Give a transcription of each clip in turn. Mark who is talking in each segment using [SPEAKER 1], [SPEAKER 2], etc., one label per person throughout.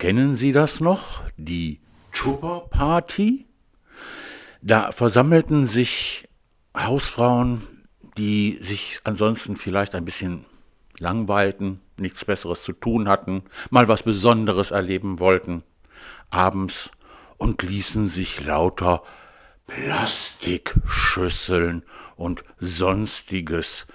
[SPEAKER 1] Kennen Sie das noch? Die Tupper-Party? Da versammelten sich Hausfrauen, die sich ansonsten vielleicht ein bisschen langweilten, nichts Besseres zu tun hatten, mal was Besonderes erleben wollten, abends und ließen sich lauter Plastikschüsseln und sonstiges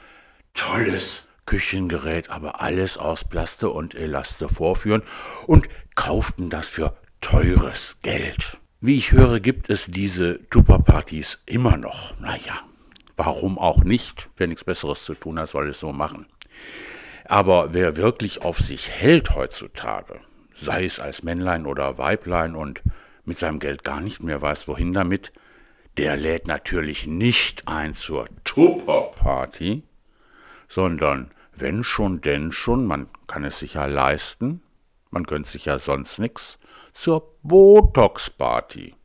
[SPEAKER 1] tolles Küchengerät, aber alles aus Plaste und Elaste vorführen und kauften das für teures Geld. Wie ich höre, gibt es diese Tupperpartys immer noch. Naja, warum auch nicht? Wer nichts Besseres zu tun hat, soll es so machen. Aber wer wirklich auf sich hält heutzutage, sei es als Männlein oder Weiblein und mit seinem Geld gar nicht mehr weiß, wohin damit, der lädt natürlich nicht ein zur Tupperparty, sondern wenn schon, denn schon, man kann es sich ja leisten, man gönnt sich ja sonst nichts, zur Botox-Party.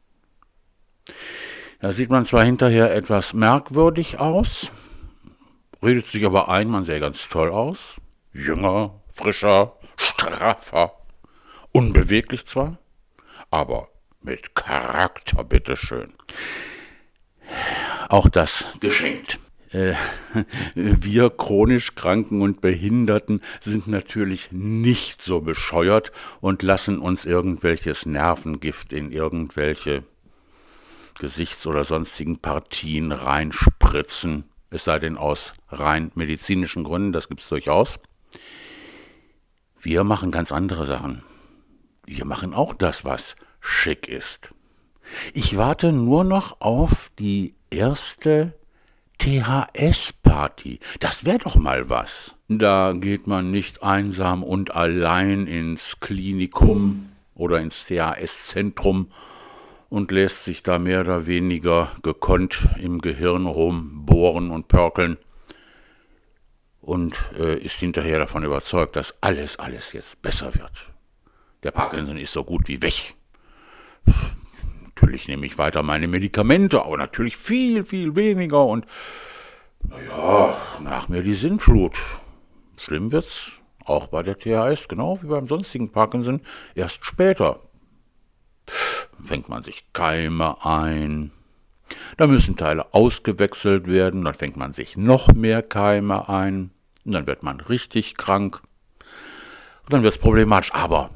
[SPEAKER 1] Da sieht man zwar hinterher etwas merkwürdig aus, redet sich aber ein, man sähe ganz toll aus, jünger, frischer, straffer, unbeweglich zwar, aber mit Charakter, bitteschön. Auch das geschenkt. Äh, wir chronisch Kranken und Behinderten sind natürlich nicht so bescheuert und lassen uns irgendwelches Nervengift in irgendwelche Gesichts- oder sonstigen Partien reinspritzen, es sei denn aus rein medizinischen Gründen, das gibt es durchaus. Wir machen ganz andere Sachen. Wir machen auch das, was schick ist. Ich warte nur noch auf die erste THS-Party. Das wäre doch mal was. Da geht man nicht einsam und allein ins Klinikum oder ins THS-Zentrum und lässt sich da mehr oder weniger gekonnt im Gehirn rumbohren und pörkeln und äh, ist hinterher davon überzeugt, dass alles, alles jetzt besser wird. Der Parkinson ist so gut wie weg. Natürlich nehme ich weiter meine Medikamente, aber natürlich viel, viel weniger und naja, nach mir die Sinnflut. Schlimm wird's auch bei der THS, genau wie beim sonstigen Parkinson, erst später. Fängt man sich Keime ein, da müssen Teile ausgewechselt werden, dann fängt man sich noch mehr Keime ein, und dann wird man richtig krank, und dann wird es problematisch. Aber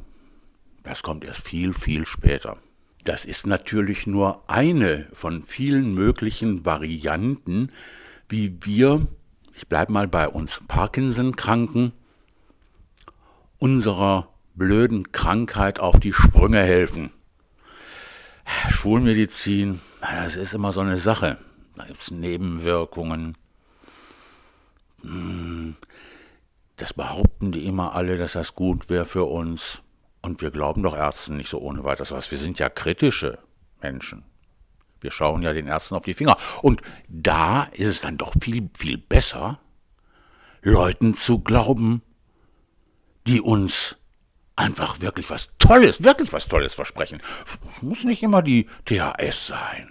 [SPEAKER 1] das kommt erst viel, viel später. Das ist natürlich nur eine von vielen möglichen Varianten, wie wir, ich bleibe mal bei uns Parkinson-Kranken, unserer blöden Krankheit auf die Sprünge helfen. Schulmedizin, das ist immer so eine Sache. Da gibt es Nebenwirkungen. Hm, das behaupten die immer alle, dass das gut wäre für uns. Und wir glauben doch Ärzten nicht so ohne weiteres was. Wir sind ja kritische Menschen. Wir schauen ja den Ärzten auf die Finger. Und da ist es dann doch viel, viel besser, Leuten zu glauben, die uns einfach wirklich was Tolles, wirklich was Tolles versprechen. Es muss nicht immer die THS sein.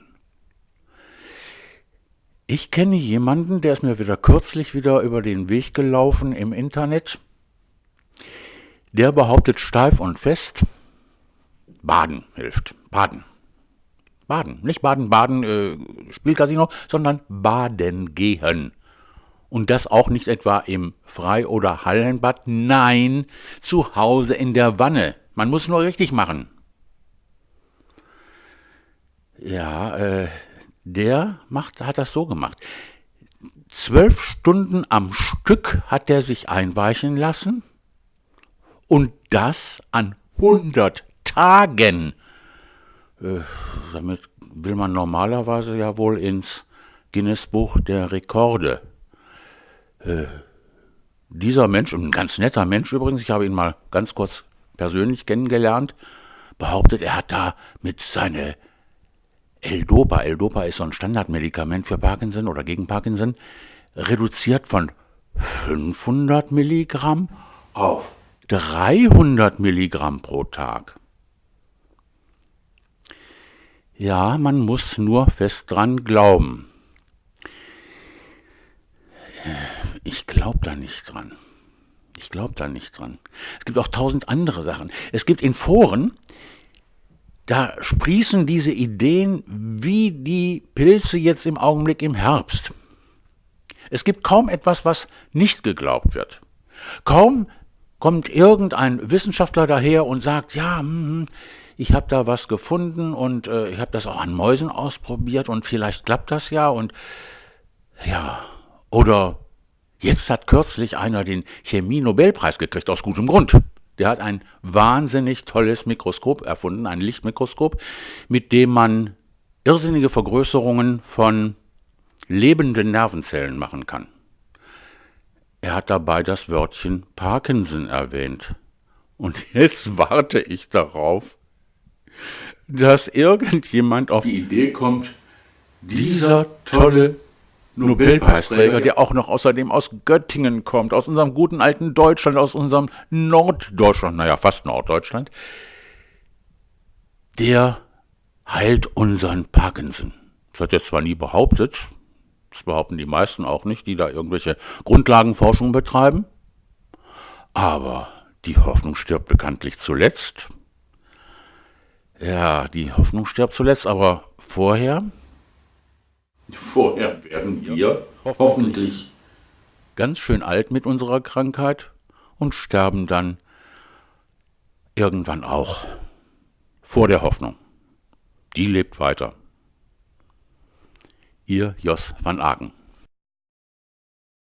[SPEAKER 1] Ich kenne jemanden, der ist mir wieder kürzlich wieder über den Weg gelaufen im Internet. Der behauptet steif und fest, Baden hilft. Baden. Baden. Nicht Baden, Baden, äh, Spielcasino, sondern Baden gehen. Und das auch nicht etwa im Frei- oder Hallenbad, nein, zu Hause in der Wanne. Man muss nur richtig machen. Ja, äh, der macht, hat das so gemacht. Zwölf Stunden am Stück hat er sich einweichen lassen und das an 100 Tagen. Äh, damit will man normalerweise ja wohl ins Guinness-Buch der Rekorde. Äh, dieser Mensch, ein ganz netter Mensch übrigens, ich habe ihn mal ganz kurz persönlich kennengelernt, behauptet, er hat da mit seiner L-Dopa, L-Dopa ist so ein Standardmedikament für Parkinson oder gegen Parkinson, reduziert von 500 Milligramm auf 300 Milligramm pro Tag. Ja, man muss nur fest dran glauben. Ich glaube da nicht dran. Ich glaube da nicht dran. Es gibt auch tausend andere Sachen. Es gibt in Foren, da sprießen diese Ideen wie die Pilze jetzt im Augenblick im Herbst. Es gibt kaum etwas, was nicht geglaubt wird. Kaum kommt irgendein Wissenschaftler daher und sagt, ja, hm, hm ich habe da was gefunden und äh, ich habe das auch an Mäusen ausprobiert und vielleicht klappt das ja und ja, oder jetzt hat kürzlich einer den Chemie-Nobelpreis gekriegt, aus gutem Grund. Der hat ein wahnsinnig tolles Mikroskop erfunden, ein Lichtmikroskop, mit dem man irrsinnige Vergrößerungen von lebenden Nervenzellen machen kann. Hat dabei das Wörtchen Parkinson erwähnt. Und jetzt warte ich darauf, dass irgendjemand auf die Idee kommt, dieser tolle Nobelpreisträger, der auch noch außerdem aus Göttingen kommt, aus unserem guten alten Deutschland, aus unserem Norddeutschland, naja, fast Norddeutschland, der heilt unseren Parkinson. Das hat er zwar nie behauptet, das behaupten die meisten auch nicht, die da irgendwelche Grundlagenforschung betreiben, aber die Hoffnung stirbt bekanntlich zuletzt. Ja, die Hoffnung stirbt zuletzt, aber vorher Vorher werden wir hoffentlich ganz schön alt mit unserer Krankheit und sterben dann irgendwann auch vor der Hoffnung. Die lebt weiter. Ihr Jos van Aken.